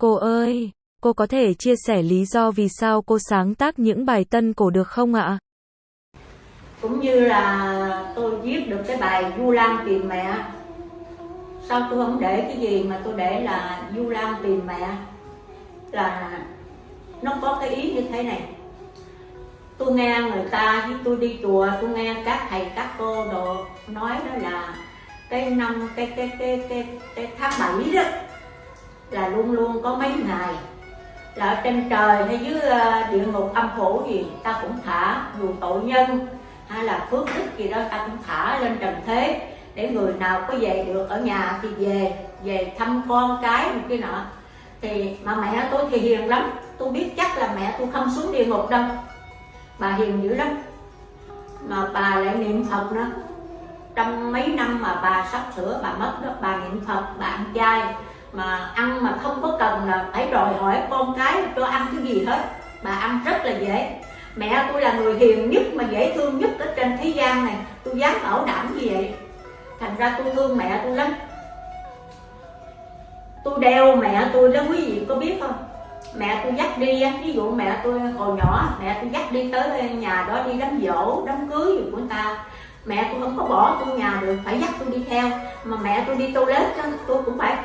Cô ơi, cô có thể chia sẻ lý do vì sao cô sáng tác những bài tân cổ được không ạ? Cũng như là tôi viết được cái bài Du Lan tìm mẹ. Sao tôi không để cái gì mà tôi để là Du Lan tìm mẹ? Là nó có cái ý như thế này. Tôi nghe người ta khi tôi đi chùa Tôi nghe các thầy các cô đồ nói đó là Cái năm, cái, cái, cái, cái, cái tháng 7 đó là luôn luôn có mấy ngày. Là ở trên trời hay dưới ờ, địa ngục âm phủ gì ta cũng thả dù tội nhân, hay là phước đức gì đó ta cũng thả lên trần thế. Để người nào có về được ở nhà thì về về thăm con cái một cái nọ. Thì mà mẹ tôi thì hiền lắm, tôi biết chắc là mẹ tôi không xuống địa ngục đâu. Bà hiền dữ lắm. Mà bà lại niệm phật nữa. Trong mấy năm mà bà sắp sửa bà mất đó, bà niệm phật, bà ăn chay mà ăn mà không có cần là phải đòi hỏi con cái cho ăn cái gì hết. Bà ăn rất là dễ. Mẹ tôi là người hiền nhất mà dễ thương nhất ở trên thế gian này. Tôi dám bảo đảm như vậy. Thành ra tôi thương mẹ tôi lắm. Tôi đeo mẹ tôi đó quý vị có biết không? Mẹ tôi dắt đi ví dụ mẹ tôi hồi nhỏ, mẹ tôi dắt đi tới nhà đó đi đám dỗ đám cưới gì của người ta. Mẹ tôi không có bỏ tôi nhà được, phải dắt tôi đi theo. Mà mẹ tôi đi toilet tôi cũng phải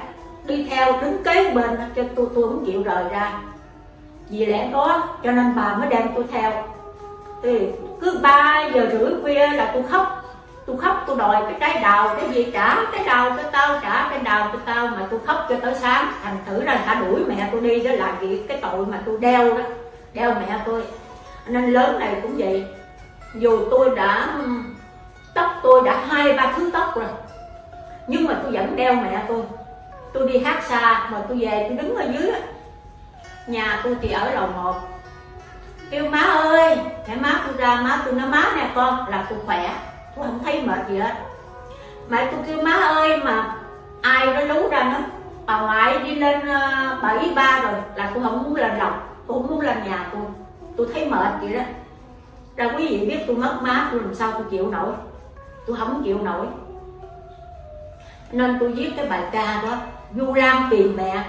đi theo đứng kế bên cho tôi tôi không chịu rời ra. Vì lẽ đó, cho nên bà mới đem tôi theo. Thì cứ ba giờ rưỡi khuya là tôi khóc. Tôi khóc, tôi đòi cái trái đào, cái gì trả cái đào cho tao, trả cái đào cho tao, mà tôi khóc cho tới sáng. Thành thử ra ta đuổi mẹ tôi đi, đó là vì cái tội mà tôi đeo đó, đeo mẹ tôi. Nên lớn này cũng vậy. Dù tôi đã, tóc tôi đã hai ba thứ tóc rồi, nhưng mà tôi vẫn đeo mẹ tôi tôi đi hát xa mà tôi về tôi đứng ở dưới nhà tôi thì ở lầu một. Kêu má ơi hãy má tôi ra má tôi nói má nè con là tôi khỏe. Tôi không thấy mệt gì hết. Mẹ tôi kêu má ơi mà ai đó lú ra nó bà ngoại đi lên ờ, uh, bảy ba rồi là tôi không muốn lên lòng tôi không muốn lên nhà tôi. Tôi thấy mệt vậy đó. Ra quý vị biết tôi mất má tôi làm sao tôi chịu nổi. Tôi không chịu nổi. Nên tôi viết cái bài ca đó du lan tìm mẹ.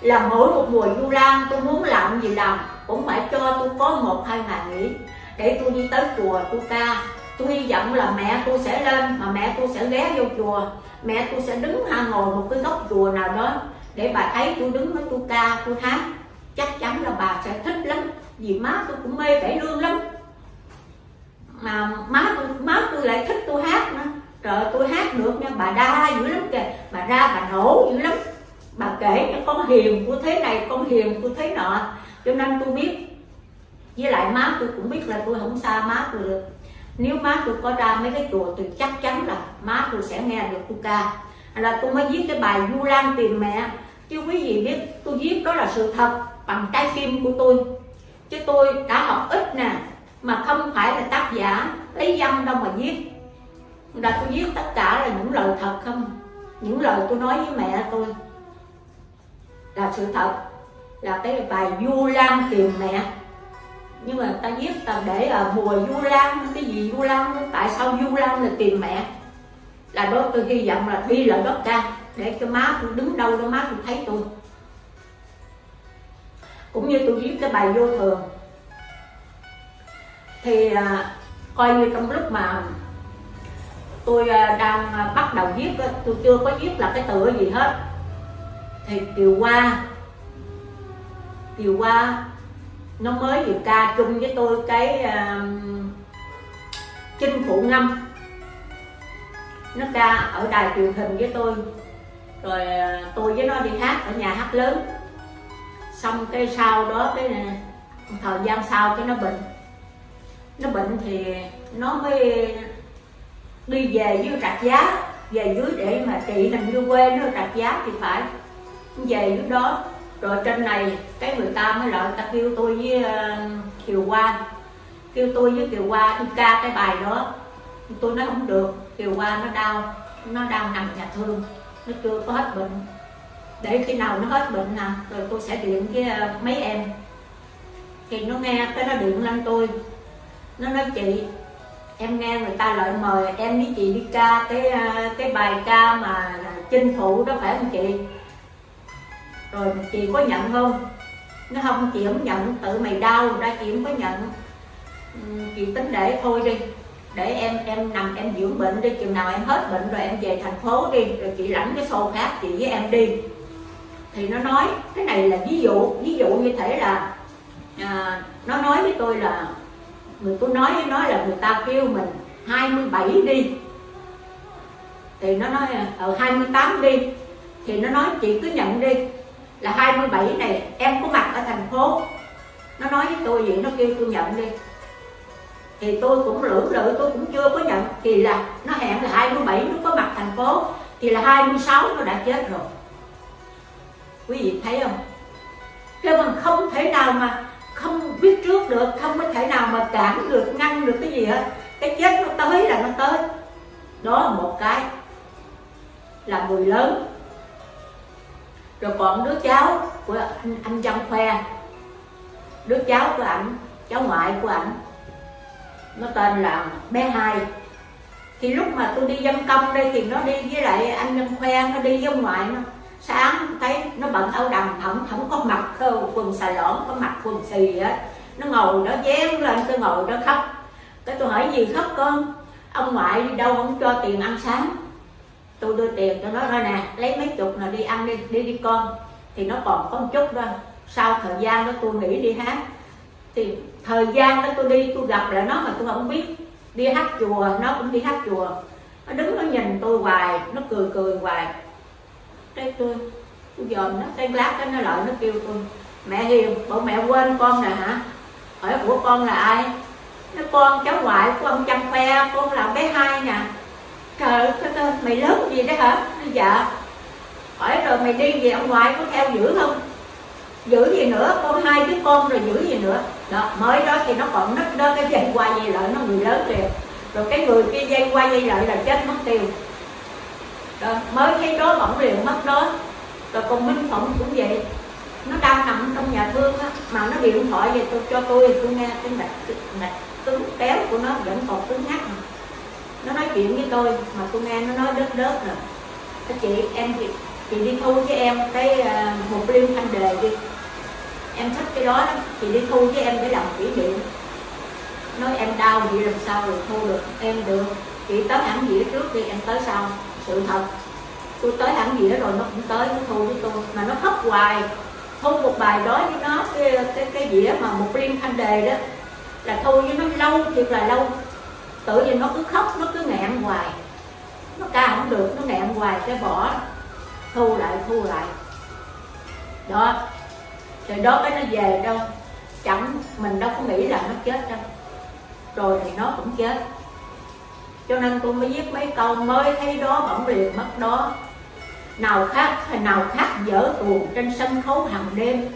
Là mỗi một mùa du lan tôi muốn làm gì làm, cũng phải cho tôi có một, hai ngày nghỉ. Để tôi đi tới chùa, tôi ca. Tôi hy vọng là mẹ tôi sẽ lên, mà mẹ tôi sẽ ghé vô chùa. Mẹ tôi sẽ đứng ha ngồi một cái góc chùa nào đó, để bà thấy tôi đứng với tôi ca, tôi hát. Chắc chắn là bà sẽ thích lắm, vì má tôi cũng mê cải lương lắm. Mà má tôi má tôi lại thích tôi hát nữa trời tôi hát được nha, bà đa dữ lắm kìa. Bà ra bà nổ dữ lắm. Bà kể cho con hiền của thế này, con hiền của thế nọ. Cho nên tôi biết. Với lại má tôi cũng biết là tôi không xa má tôi được. Nếu má tôi có ra mấy cái chùa tôi chắc chắn là má tôi sẽ nghe được tôi ca. Là tôi mới viết cái bài du lan tìm mẹ. Chứ quý vị biết, tôi viết đó là sự thật bằng trái tim của tôi. Chứ tôi đã học ít nè, mà không phải là tác giả lấy văn đâu mà viết là tôi viết tất cả là những lời thật không? Những lời tôi nói với mẹ tôi. Là sự thật. Là cái bài du lan tìm mẹ. Nhưng mà ta viết ta để là mùa du lan cái gì du lan tại sao du lan là tìm mẹ? Là đó tôi hy vọng là đi lại đất ca để cho má tôi đứng đâu đó má tôi thấy tôi. Cũng như tôi viết cái bài vô thường. Thì à, coi như trong lúc mà tôi à, đang à, bắt đầu viết tôi chưa có viết là cái tựa gì hết. Thì chiều qua chiều qua nó mới vừa ca chung với tôi cái uh, chinh phụ ngâm. Nó ca ở đài truyền hình với tôi. Rồi uh, tôi với nó đi hát ở nhà hát lớn. Xong cái sau đó cái thời gian sau cái nó bệnh. Nó bệnh thì nó mới đi về dưới trạch giá về dưới để mà chị làm như quê nó trạch giá thì phải. Về dưới đó rồi trên này cái người ta mới lại ta kêu tôi với uh, Kiều Qua, kêu tôi với Kiều Qua đi ca cái bài đó. Tôi nói không được Kiều Qua nó đau nó đang nằm nhà thương. Nó chưa có hết bệnh. Để khi nào nó hết bệnh nè rồi tôi sẽ điện với uh, ờ, mấy em. Thì nó nghe cái nó điện lên tôi. Nó nói chị em nghe người ta lại mời em với chị đi ca cái à, cái bài ca mà chinh phụ đó phải không chị? Rồi chị có nhận không? Nó không chị không nhận tự mày đau ra chị không có nhận. Ừ, chị tính để thôi đi. Để em em nằm em dưỡng bệnh đi chừng nào em hết bệnh rồi em về thành phố đi rồi chị lãnh cái xô khác chị với em đi. Thì nó nói cái này là ví dụ ví dụ như thể là à, nó nói với tôi là người tôi nói với nó là người ta kêu mình 27 đi. Thì nó nói ờ, ờ, ở 28 đi. Thì nó nói, chị cứ nhận đi, là 27 này em có mặt ở thành phố. Nó nói với tôi vậy, nó kêu tôi nhận đi. Thì tôi cũng lưỡng lự, tôi cũng chưa có nhận. Thì là nó hẹn là 27 nó có mặt thành phố, thì là 26 nó đã chết rồi. Quý vị thấy không? Kêu bằng không thể nào mà không biết trước được không có thể nào mà cản được ngăn được cái gì hết. Cái chết nó tới là nó tới. Đó là một cái là người lớn. Rồi còn đứa cháu của anh, anh Trăng Khoe đứa cháu của ảnh cháu ngoại của ảnh nó tên là bé hai. Thì lúc mà tôi đi dân công đây thì nó đi với lại anh Trăng Khoe nó đi với ông ngoại nó sáng, thấy nó bận áo đầm không không có mặc quần xà lỏn có mặc quần xì á. Nó ngồi, nó dán lên tôi ngồi nó khóc. Cái tôi hỏi, gì khóc con? Ông ngoại đi đâu không cho tiền ăn sáng? Tôi đưa tiền cho nó thôi nè, lấy mấy chục là đi ăn đi đi đi con. Thì nó còn có một chút đó. Sau thời gian đó tôi nghỉ đi hát. Thì thời gian đó tôi đi, tôi gặp lại nó mà tôi không biết. Đi hát chùa, nó cũng đi hát chùa. Nó đứng, nó nhìn tôi hoài, nó cười cười hoài cái tôi tôi dòm nó cái lát cái nó lại nó kêu tôi, mẹ hiền, bộ mẹ quên con nè hả? Hỏi của con là ai? Nó con, cháu ngoại của ông chăm khoe, con là bé hai nè. Trời ơi mày lớn gì đó hả? Nó dạ. Hỏi rồi mày đi về ông ngoại có theo giữ không? Giữ gì nữa, con hai đứa con rồi giữ gì nữa. Đó, mới đó thì nó còn nứt đó, cái dây qua dây lại nó người lớn liền rồi cái người kia dây qua dây lại là chết mất tiêu rồi mới thấy đó bỏng liền mất đó. Rồi còn minh phỏng cũng vậy. Nó đang nằm trong nhà thương á mà nó điện thoại về tôi cho tôi tôi nghe cái mạch mạch cứng kéo của nó vẫn còn cứng ngắc mà nó nói chuyện với tôi mà tôi nghe nó nói đớt đớt rồi cái chị em chị, chị đi thu với em cái uh, một liêu thanh đề đi. Em thích cái đó, đó chị đi thu với em để làm kỷ niệm. Nói em đau vậy làm sao rồi thu được em được. Chị tới hẳn dĩa trước đi em tới sau sự thật. Tôi tới hẳn dĩa rồi nó cũng tới nó thu với tôi. Mà nó khóc hoài. Thu một bài đó với nó cái cái, cái dĩa mà một liên thanh đề đó. Là thu với nó lâu thiệt là lâu. Tự nhiên nó cứ khóc nó cứ nghẹn hoài. Nó ca không được nó nghẹn hoài cái bỏ. Thu lại thu lại. Đó. Rồi đó cái nó về đâu. Chẳng mình đâu có nghĩ là nó chết đâu. Rồi thì nó cũng chết cho nên tôi mới viết mấy câu mới thấy đó bỗng liền mất đó. Nào khác hay nào khác dở tuồng trên sân khấu hàng đêm.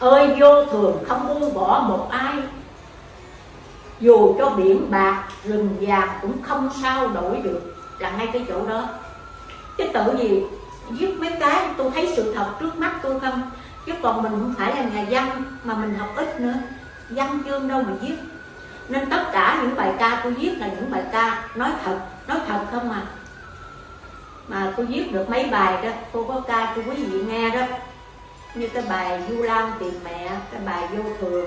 Ơi, vô thường không buông bỏ một ai. Dù cho biển bạc, rừng vàng cũng không sao đổi được. Là ngay cái chỗ đó. Chứ tự gì, viết mấy cái tôi thấy sự thật trước mắt tôi không? Chứ còn mình không phải là nhà văn mà mình học ít nữa. Văn chương đâu mà viết nên tất cả những bài ca tôi viết là những bài ca nói thật nói thật không à? Mà tôi viết được mấy bài đó, cô có ca cho quý vị nghe đó. Như cái bài du lan tìm mẹ, cái bài vô thường.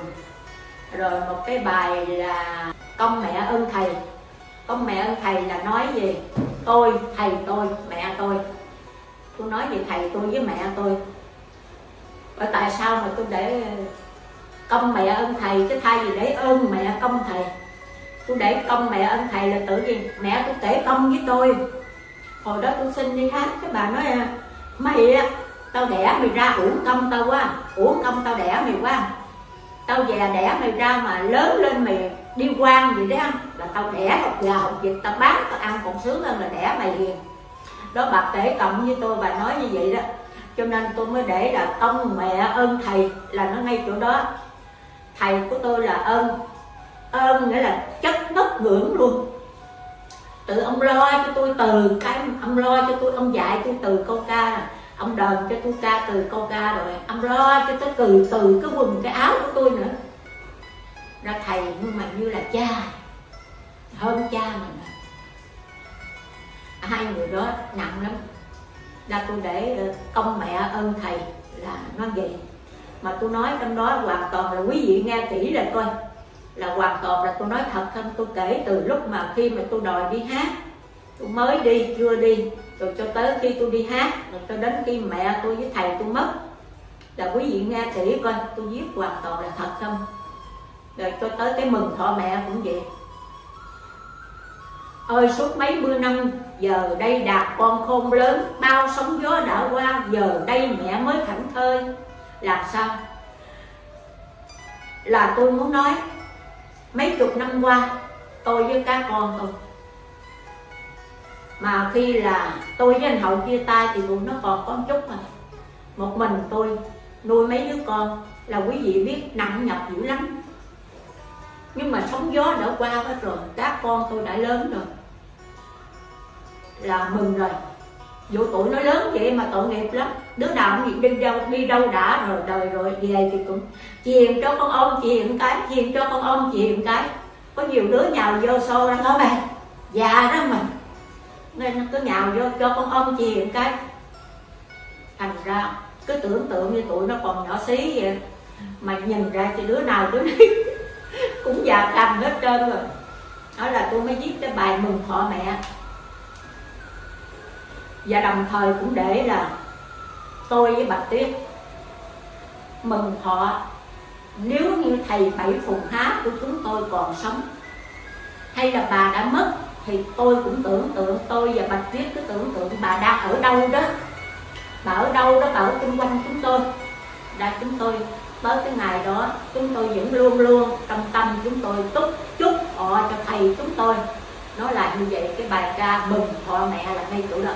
Rồi một cái bài là công mẹ ơn thầy. Công mẹ ơn thầy là nói gì? Tôi, thầy tôi, mẹ tôi. Tôi nói về thầy tôi với mẹ tôi. Và tại sao mà tôi để công mẹ ơn thầy chứ thay vì để ơn mẹ công thầy. Tôi để công mẹ ơn thầy là tự nhiên mẹ tôi kể công với tôi. Hồi đó tôi xin đi khám cái bà nói à, mày á tao đẻ mày ra uổng công tao quá uổng công tao đẻ mày quá. Tao già đẻ mày ra mà lớn lên mày đi quan gì đấy không là tao đẻ học gà học vịt tao bán tao ăn còn sướng hơn là đẻ mày hiền, đó bà kể cộng với tôi bà nói như vậy đó. Cho nên tôi mới để là công mẹ ơn thầy là nó ngay chỗ đó thầy của tôi là ơn. Ơn nghĩa là chất ngất ngưỡng luôn. Tự ông lo cho tôi từ cái, ông lo cho tôi, ông dạy tôi từ câu ca ông đờn cho tôi ca từ câu ca rồi, ông lo cho tôi từ từ cái quần, cái áo của tôi nữa. Ra thầy, nhưng mà như là cha, hơn cha mình hai người đó nặng lắm. Là tôi để công mẹ ơn thầy là nó vậy mà tôi nói trong đó hoàn toàn là quý vị nghe kỹ là coi. Là hoàn toàn là tôi nói thật không? Tôi kể từ lúc mà khi mà tôi đòi đi hát. Tôi mới đi, chưa đi. Rồi cho tới khi tôi đi hát, rồi cho đến khi mẹ tôi với thầy tôi mất. Là quý vị nghe kỹ coi, tôi viết hoàn toàn là thật không? Rồi cho tới cái mừng thọ mẹ cũng vậy. Ơi, suốt mấy mươi năm, giờ đây đạt con khôn lớn, bao sóng gió đã qua, giờ đây mẹ mới thảnh thơi làm sao? Là tôi muốn nói, mấy chục năm qua, tôi với các con tôi. Mà khi là tôi với anh hậu chia tay thì tụi nó còn có chút mà. Một mình tôi nuôi mấy đứa con là quý vị biết nặng nhọc dữ lắm. Nhưng mà sóng gió đã qua hết rồi, các con tôi đã lớn rồi. Là mừng rồi dù tuổi nó lớn vậy mà tội nghiệp lắm. Đứa nào cũng đi đâu đi đâu đã rồi, đời rồi, về thì cũng chiền cho con ông, chiền cái, chiền cho con ông, chiền cái. Có nhiều đứa nhào vô xô ra đó mày già đó mày nên nó cứ nhào vô cho con ông, chiền cái. Thành ra cứ tưởng tượng như tụi nó còn nhỏ xí vậy. Mà nhìn ra thì đứa nào đứa nấy cũng già cằm hết trơn rồi. Đó là tôi mới viết cái bài mừng thọ mẹ và đồng thời cũng để là tôi với bạch tuyết mừng họ. Nếu như thầy bảy phùng há của chúng tôi còn sống, hay là bà đã mất, thì tôi cũng tưởng tượng, tôi và bạch tuyết cứ tưởng tượng bà đang ở đâu đó. Bà ở đâu đó, bà ở xung quanh chúng tôi. Đã chúng tôi, tới cái ngày đó, chúng tôi vẫn luôn luôn trong tâm chúng tôi túc chúc họ cho thầy chúng tôi. Nói là như vậy, cái bài ca mừng họ mẹ là ngay chỗ đó.